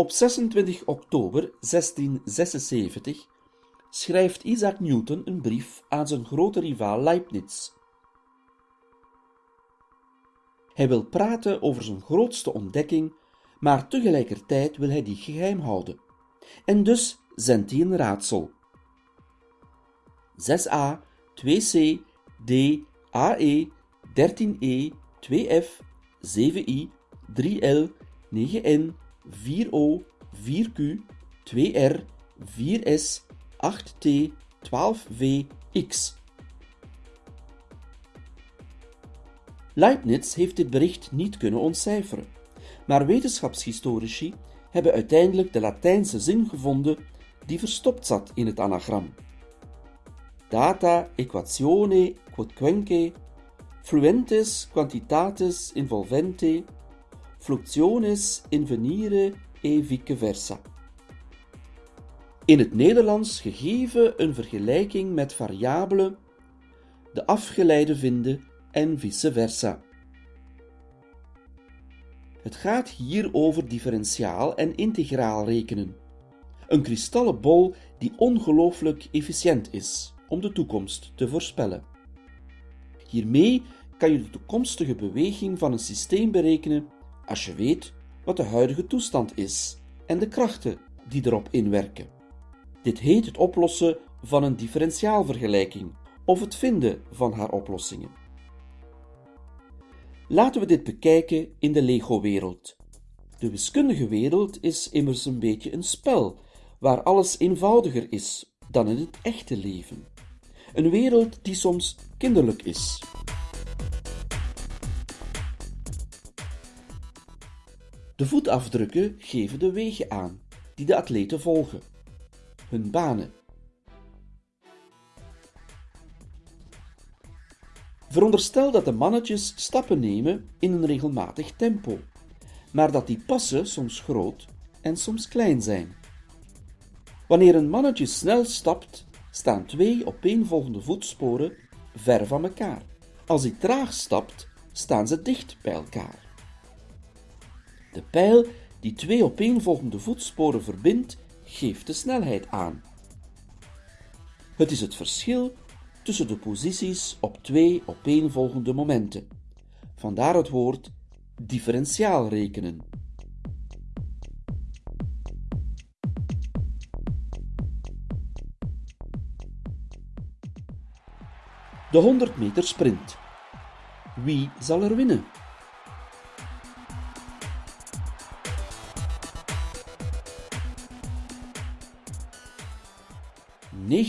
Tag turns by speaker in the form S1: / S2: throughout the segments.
S1: Op 26 oktober 1676 schrijft Isaac Newton een brief aan zijn grote rivaal Leibniz. Hij wil praten over zijn grootste ontdekking, maar tegelijkertijd wil hij die geheim houden. En dus zendt hij een raadsel. 6a, 2c, d, ae, 13e, 2f, 7i, 3l, 9n, 4o, 4q, 2r, 4s, 8t, 12v, x. Leibniz heeft dit bericht niet kunnen ontcijferen, maar wetenschapshistorici hebben uiteindelijk de Latijnse zin gevonden die verstopt zat in het anagram. Data equatione quodquenque fluentes quantitatis involvente fluctionis invenire e vice versa. In het Nederlands gegeven een vergelijking met variabelen, de afgeleide vinden en vice versa. Het gaat hier over differentiaal en integraal rekenen. Een kristallen bol die ongelooflijk efficiënt is om de toekomst te voorspellen. Hiermee kan je de toekomstige beweging van een systeem berekenen als je weet wat de huidige toestand is en de krachten die erop inwerken. Dit heet het oplossen van een differentiaalvergelijking of het vinden van haar oplossingen. Laten we dit bekijken in de Lego-wereld. De wiskundige wereld is immers een beetje een spel waar alles eenvoudiger is dan in het echte leven. Een wereld die soms kinderlijk is. De voetafdrukken geven de wegen aan die de atleten volgen, hun banen. Veronderstel dat de mannetjes stappen nemen in een regelmatig tempo, maar dat die passen soms groot en soms klein zijn. Wanneer een mannetje snel stapt, staan twee opeenvolgende voetsporen ver van elkaar. Als hij traag stapt, staan ze dicht bij elkaar. De pijl die twee opeenvolgende voetsporen verbindt, geeft de snelheid aan. Het is het verschil tussen de posities op twee opeenvolgende momenten. Vandaar het woord differentiaal rekenen. De 100 meter sprint. Wie zal er winnen?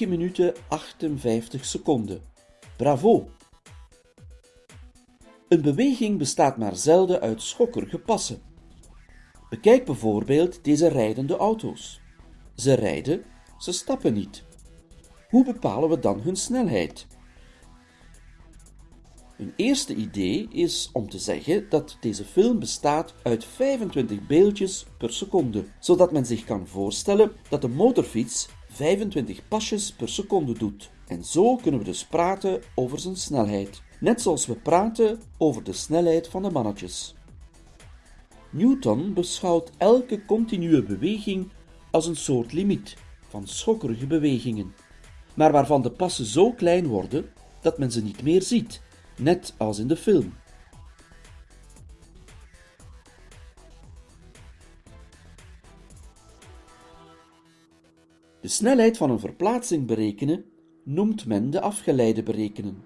S1: 9 minuten 58 seconden. Bravo! Een beweging bestaat maar zelden uit schokkerige passen. Bekijk bijvoorbeeld deze rijdende auto's. Ze rijden, ze stappen niet. Hoe bepalen we dan hun snelheid? Een eerste idee is om te zeggen dat deze film bestaat uit 25 beeldjes per seconde, zodat men zich kan voorstellen dat de motorfiets 25 pasjes per seconde doet. En zo kunnen we dus praten over zijn snelheid, net zoals we praten over de snelheid van de mannetjes. Newton beschouwt elke continue beweging als een soort limiet van schokkerige bewegingen, maar waarvan de passen zo klein worden dat men ze niet meer ziet, net als in de film. De snelheid van een verplaatsing berekenen noemt men de afgeleide berekenen.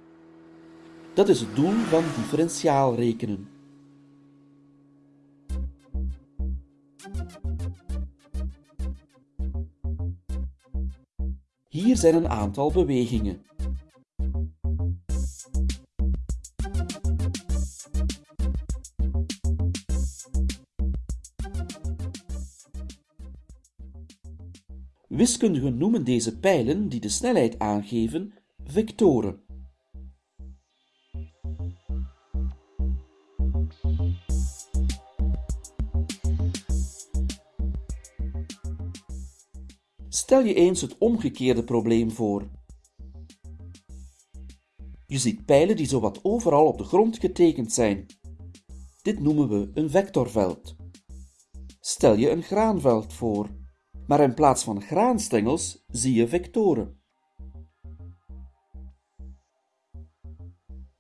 S1: Dat is het doel van differentiaal rekenen. Hier zijn een aantal bewegingen. Wiskundigen noemen deze pijlen die de snelheid aangeven vectoren. Stel je eens het omgekeerde probleem voor. Je ziet pijlen die zowat overal op de grond getekend zijn. Dit noemen we een vectorveld. stel je een graanveld voor, maar in plaats van graanstengels zie je vectoren.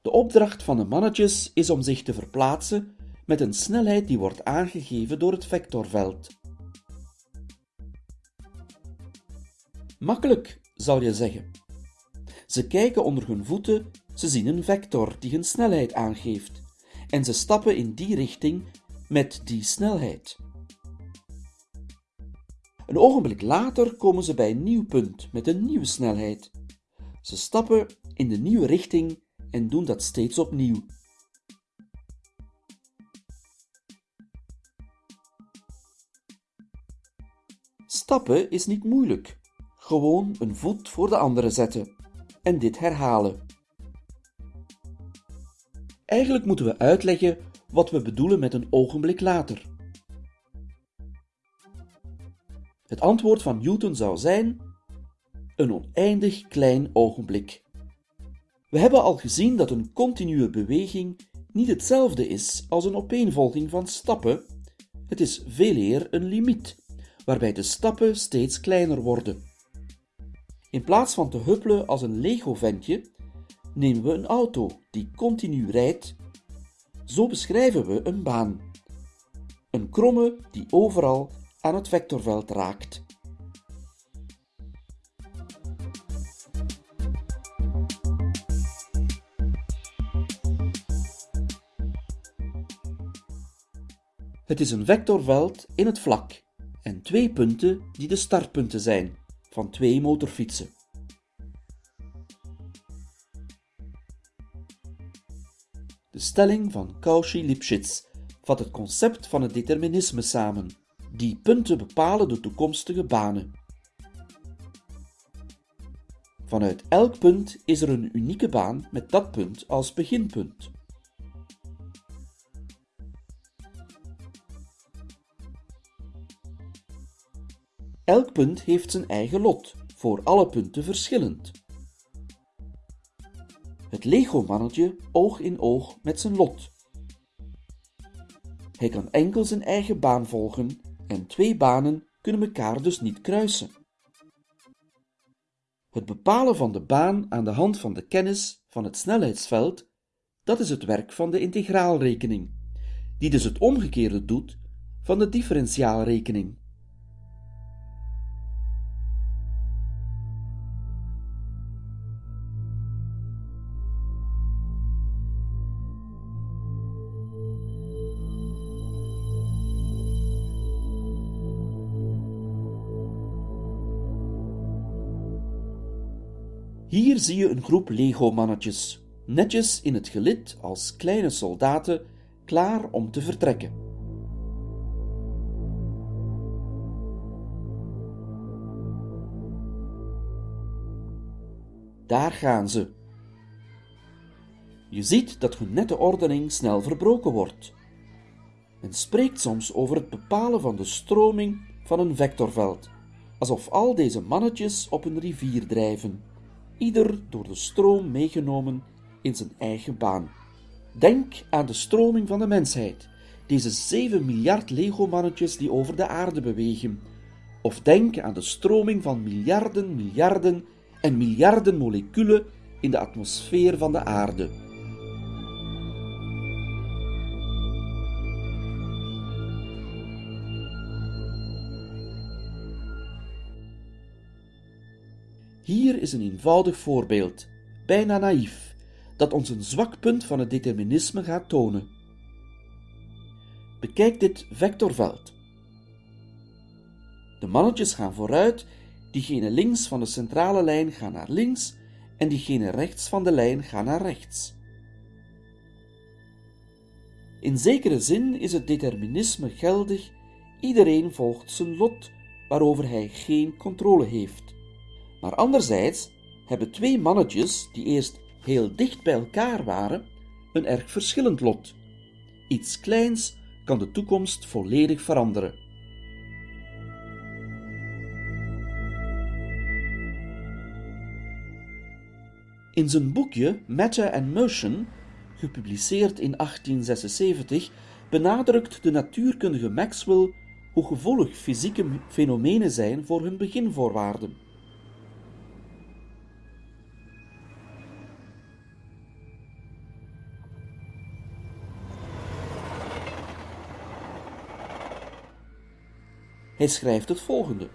S1: De opdracht van de mannetjes is om zich te verplaatsen met een snelheid die wordt aangegeven door het vectorveld. Makkelijk, zal je zeggen. Ze kijken onder hun voeten, ze zien een vector die een snelheid aangeeft en ze stappen in die richting met die snelheid. Een ogenblik later komen ze bij een nieuw punt met een nieuwe snelheid. Ze stappen in de nieuwe richting en doen dat steeds opnieuw. Stappen is niet moeilijk. Gewoon een voet voor de andere zetten en dit herhalen. Eigenlijk moeten we uitleggen wat we bedoelen met een ogenblik later. Het antwoord van Newton zou zijn: een oneindig klein ogenblik. We hebben al gezien dat een continue beweging niet hetzelfde is als een opeenvolging van stappen. Het is veel eer een limiet, waarbij de stappen steeds kleiner worden. In plaats van te huppelen als een Lego-ventje, nemen we een auto die continu rijdt. Zo beschrijven we een baan. Een kromme die overal aan het vectorveld raakt. Het is een vectorveld in het vlak en twee punten die de startpunten zijn van twee motorfietsen. De stelling van Cauchy-Lipschitz vat het concept van het determinisme samen. Die punten bepalen de toekomstige banen. Vanuit elk punt is er een unieke baan met dat punt als beginpunt. Elk punt heeft zijn eigen lot, voor alle punten verschillend. Het Lego-mannetje oog in oog met zijn lot. Hij kan enkel zijn eigen baan volgen en twee banen kunnen elkaar dus niet kruisen. Het bepalen van de baan aan de hand van de kennis van het snelheidsveld, dat is het werk van de integraalrekening, die dus het omgekeerde doet van de differentiaalrekening. Hier zie je een groep Lego-mannetjes, netjes in het gelid als kleine soldaten, klaar om te vertrekken. Daar gaan ze. Je ziet dat hun nette ordening snel verbroken wordt. Men spreekt soms over het bepalen van de stroming van een vectorveld, alsof al deze mannetjes op een rivier drijven ieder door de stroom meegenomen in zijn eigen baan. Denk aan de stroming van de mensheid, deze 7 miljard Lego-mannetjes die over de aarde bewegen. Of denk aan de stroming van miljarden, miljarden en miljarden moleculen in de atmosfeer van de aarde. Hier is een eenvoudig voorbeeld, bijna naïef, dat ons een zwak punt van het determinisme gaat tonen. Bekijk dit vectorveld. De mannetjes gaan vooruit, diegene links van de centrale lijn gaan naar links en diegene rechts van de lijn gaan naar rechts. In zekere zin is het determinisme geldig, iedereen volgt zijn lot waarover hij geen controle heeft. Maar anderzijds hebben twee mannetjes, die eerst heel dicht bij elkaar waren, een erg verschillend lot. Iets kleins kan de toekomst volledig veranderen. In zijn boekje Matter and Motion, gepubliceerd in 1876, benadrukt de natuurkundige Maxwell hoe gevoelig fysieke fenomenen zijn voor hun beginvoorwaarden. Hij schrijft het volgende: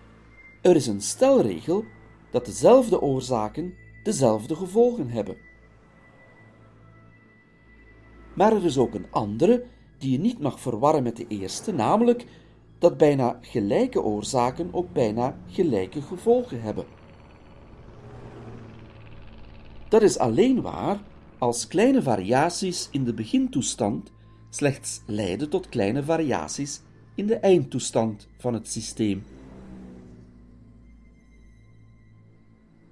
S1: Er is een stelregel dat dezelfde oorzaken dezelfde gevolgen hebben. Maar er is ook een andere die je niet mag verwarren met de eerste, namelijk dat bijna gelijke oorzaken ook bijna gelijke gevolgen hebben. Dat is alleen waar als kleine variaties in de begintoestand slechts leiden tot kleine variaties in de eindtoestand van het systeem.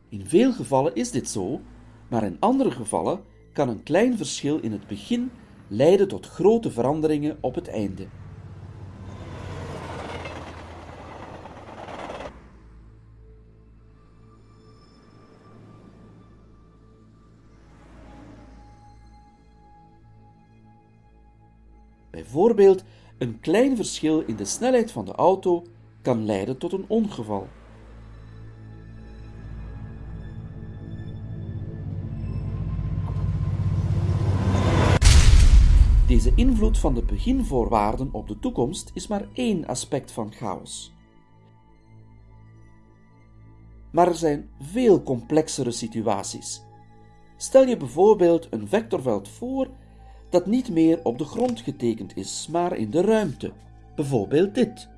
S1: In veel gevallen is dit zo, maar in andere gevallen kan een klein verschil in het begin leiden tot grote veranderingen op het einde. Bijvoorbeeld, een klein verschil in de snelheid van de auto kan leiden tot een ongeval. Deze invloed van de beginvoorwaarden op de toekomst is maar één aspect van chaos. Maar er zijn veel complexere situaties. Stel je bijvoorbeeld een vectorveld voor dat niet meer op de grond getekend is, maar in de ruimte. Bijvoorbeeld dit,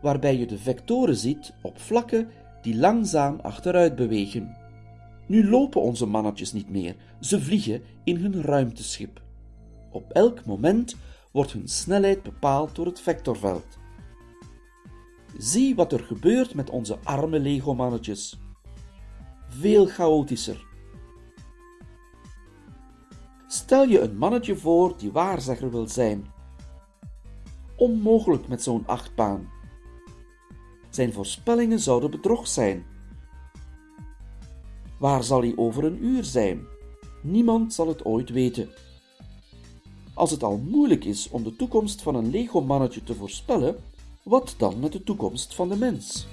S1: waarbij je de vectoren ziet op vlakken die langzaam achteruit bewegen. Nu lopen onze mannetjes niet meer, ze vliegen in hun ruimteschip. Op elk moment wordt hun snelheid bepaald door het vectorveld. Zie wat er gebeurt met onze arme Lego-mannetjes. Veel chaotischer. Stel je een mannetje voor die waarzegger wil zijn. Onmogelijk met zo'n achtbaan. Zijn voorspellingen zouden bedrog zijn. Waar zal hij over een uur zijn? Niemand zal het ooit weten. Als het al moeilijk is om de toekomst van een Lego-mannetje te voorspellen, wat dan met de toekomst van de mens?